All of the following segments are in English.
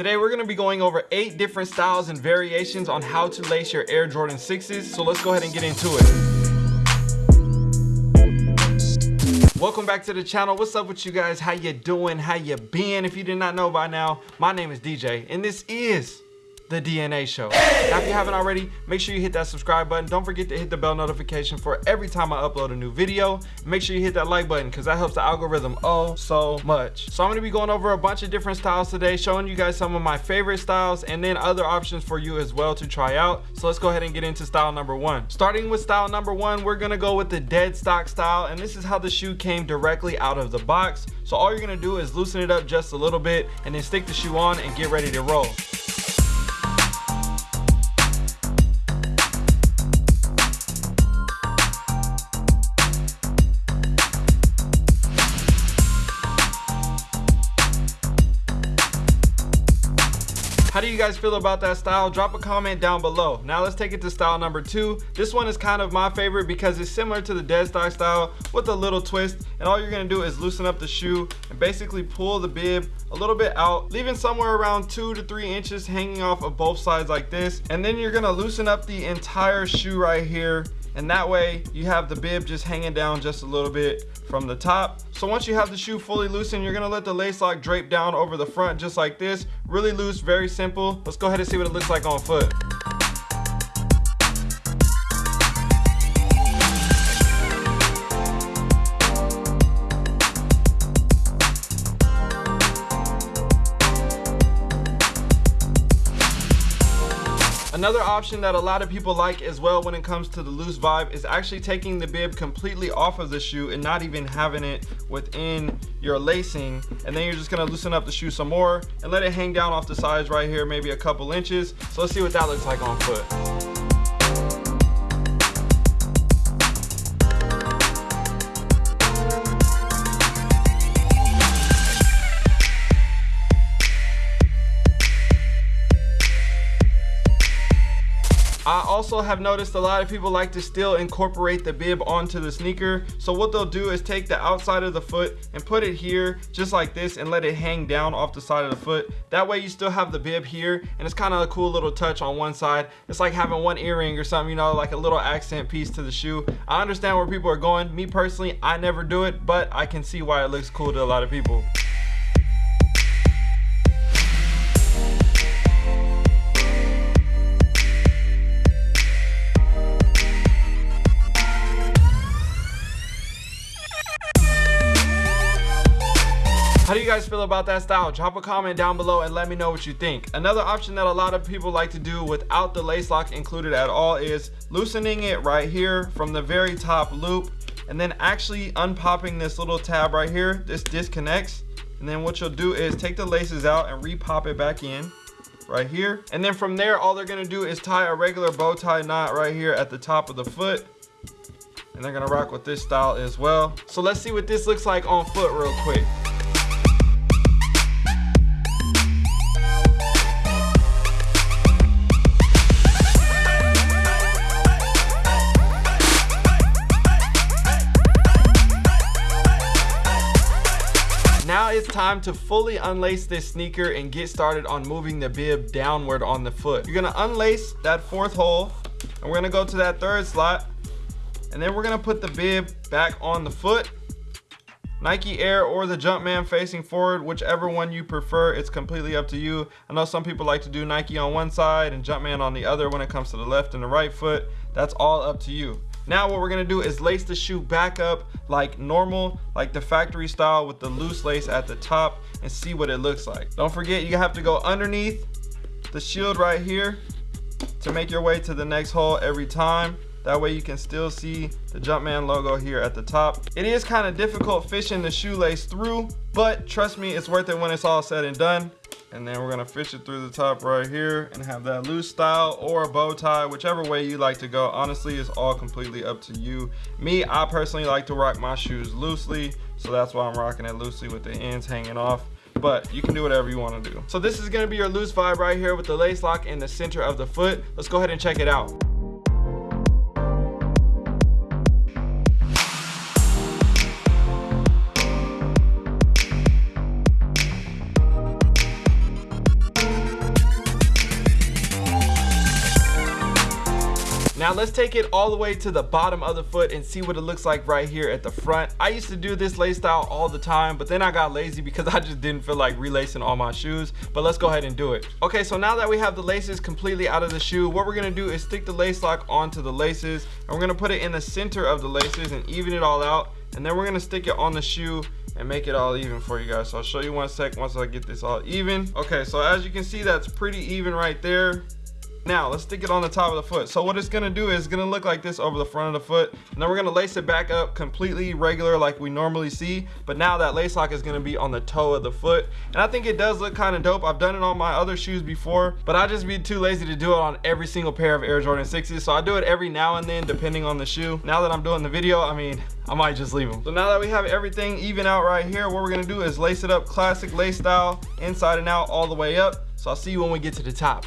Today we're going to be going over eight different styles and variations on how to lace your Air Jordan 6s. So let's go ahead and get into it. Welcome back to the channel. What's up with you guys? How you doing? How you been? If you did not know by now, my name is DJ and this is the DNA show. Now, if you haven't already, make sure you hit that subscribe button. Don't forget to hit the bell notification for every time I upload a new video. Make sure you hit that like button because that helps the algorithm oh so much. So I'm gonna be going over a bunch of different styles today, showing you guys some of my favorite styles and then other options for you as well to try out. So let's go ahead and get into style number one. Starting with style number one, we're gonna go with the dead stock style. And this is how the shoe came directly out of the box. So all you're gonna do is loosen it up just a little bit and then stick the shoe on and get ready to roll. Guys feel about that style? Drop a comment down below. Now let's take it to style number two. This one is kind of my favorite because it's similar to the dead stock style with a little twist. And all you're gonna do is loosen up the shoe and basically pull the bib a little bit out, leaving somewhere around two to three inches hanging off of both sides like this. And then you're gonna loosen up the entire shoe right here and that way you have the bib just hanging down just a little bit from the top. So once you have the shoe fully loosened you're to let the lace lock drape down over the front just like this really loose very simple. Let's go ahead and see what it looks like on foot Another option that a lot of people like as well when it comes to the loose vibe is actually taking the bib completely off of the shoe and not even having it within your lacing. And then you're just gonna loosen up the shoe some more and let it hang down off the sides right here, maybe a couple inches. So let's see what that looks like on foot. Also have noticed a lot of people like to still incorporate the bib onto the sneaker. So what they'll do is take the outside of the foot and put it here just like this and let it hang down off the side of the foot. That way you still have the bib here and it's kind of a cool little touch on one side. It's like having one earring or something, you know, like a little accent piece to the shoe. I understand where people are going. Me personally, I never do it, but I can see why it looks cool to a lot of people. Guys feel about that style? Drop a comment down below and let me know what you think. Another option that a lot of people like to do without the lace lock included at all is loosening it right here from the very top loop and then actually unpopping this little tab right here. This disconnects. And then what you'll do is take the laces out and repop it back in right here. And then from there, all they're gonna do is tie a regular bow tie knot right here at the top of the foot. And they're gonna rock with this style as well. So let's see what this looks like on foot real quick. Time to fully unlace this sneaker and get started on moving the bib downward on the foot. You're gonna unlace that fourth hole and we're gonna go to that third slot and then we're gonna put the bib back on the foot. Nike Air or the Jumpman facing forward, whichever one you prefer, it's completely up to you. I know some people like to do Nike on one side and Jumpman on the other when it comes to the left and the right foot. That's all up to you. Now what we're gonna do is lace the shoe back up like normal, like the factory style with the loose lace at the top and see what it looks like. Don't forget you have to go underneath the shield right here to make your way to the next hole every time. That way you can still see the Jumpman logo here at the top. It is kind of difficult fishing the shoelace through, but trust me, it's worth it when it's all said and done and then we're gonna fish it through the top right here and have that loose style or a bow tie whichever way you like to go. Honestly it's all completely up to you. Me i personally like to rock my shoes loosely so that's why i'm rocking it loosely with the ends hanging off. But you can do whatever you want to do. So this is going to be your loose vibe right here with the lace lock in the center of the foot. Let's go ahead and check it out Now let's take it all the way to the bottom of the foot and see what it looks like right here at the front. I used to do this lace style all the time, but then I got lazy because I just didn't feel like relacing all my shoes. But let's go ahead and do it. Okay, so now that we have the laces completely out of the shoe, what we're gonna do is stick the lace lock onto the laces and we're gonna put it in the center of the laces and even it all out. And then we're gonna stick it on the shoe and make it all even for you guys. So I'll show you one sec once I get this all even. Okay, so as you can see, that's pretty even right there. Now, let's stick it on the top of the foot. So what it's gonna do is gonna look like this over the front of the foot. And then we're gonna lace it back up completely regular like we normally see. But now that lace lock is gonna be on the toe of the foot. And I think it does look kind of dope. I've done it on my other shoes before, but I just be too lazy to do it on every single pair of Air Jordan 6s. So I do it every now and then depending on the shoe. Now that I'm doing the video, I mean, I might just leave them. So now that we have everything even out right here, what we're gonna do is lace it up classic lace style, inside and out, all the way up. So I'll see you when we get to the top.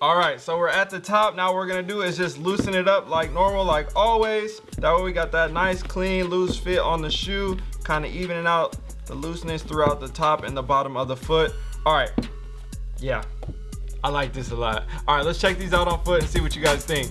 All right so we're at the top. Now we're gonna do is just loosen it up like normal like always. That way we got that nice clean loose fit on the shoe kind of evening out the looseness throughout the top and the bottom of the foot. All right yeah i like this a lot. All right let's check these out on foot and see what you guys think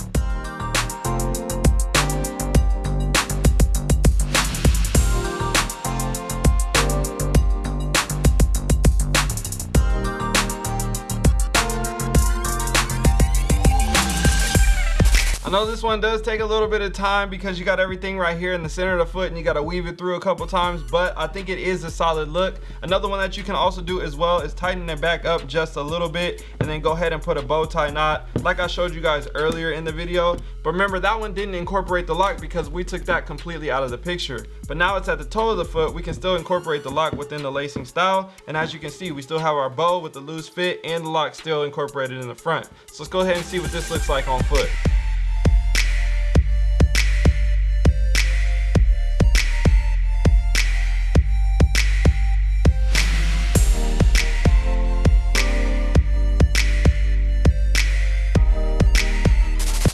I know this one does take a little bit of time because you got everything right here in the center of the foot and you got to weave it through a couple times, but I think it is a solid look. Another one that you can also do as well is tighten it back up just a little bit and then go ahead and put a bow tie knot like I showed you guys earlier in the video. But remember that one didn't incorporate the lock because we took that completely out of the picture. But now it's at the toe of the foot, we can still incorporate the lock within the lacing style. And as you can see, we still have our bow with the loose fit and the lock still incorporated in the front. So let's go ahead and see what this looks like on foot.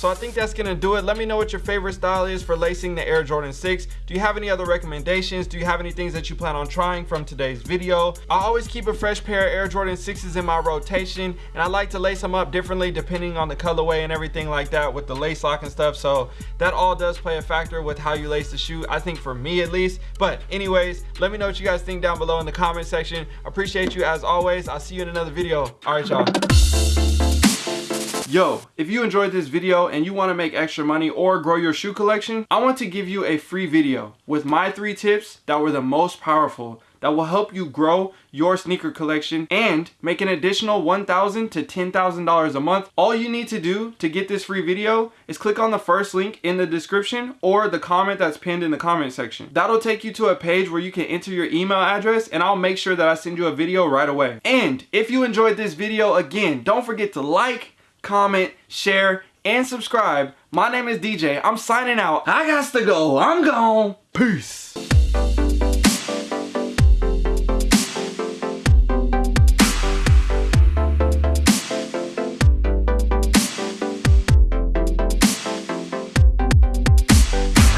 So I think that's gonna do it. Let me know what your favorite style is for lacing the Air Jordan 6. Do you have any other recommendations? Do you have any things that you plan on trying from today's video? I always keep a fresh pair of Air Jordan 6s in my rotation and I like to lace them up differently depending on the colorway and everything like that with the lace lock and stuff. So that all does play a factor with how you lace the shoe, I think for me at least. But anyways, let me know what you guys think down below in the comment section. Appreciate you as always. I'll see you in another video. All right, y'all. Yo, if you enjoyed this video and you want to make extra money or grow your shoe collection, I want to give you a free video with my three tips that were the most powerful that will help you grow your sneaker collection and make an additional $1,000 to $10,000 a month. All you need to do to get this free video is click on the first link in the description or the comment that's pinned in the comment section. That'll take you to a page where you can enter your email address and I'll make sure that I send you a video right away. And if you enjoyed this video, again, don't forget to like, comment, share, and subscribe. My name is DJ. I'm signing out. I got to go. I'm gone. Peace.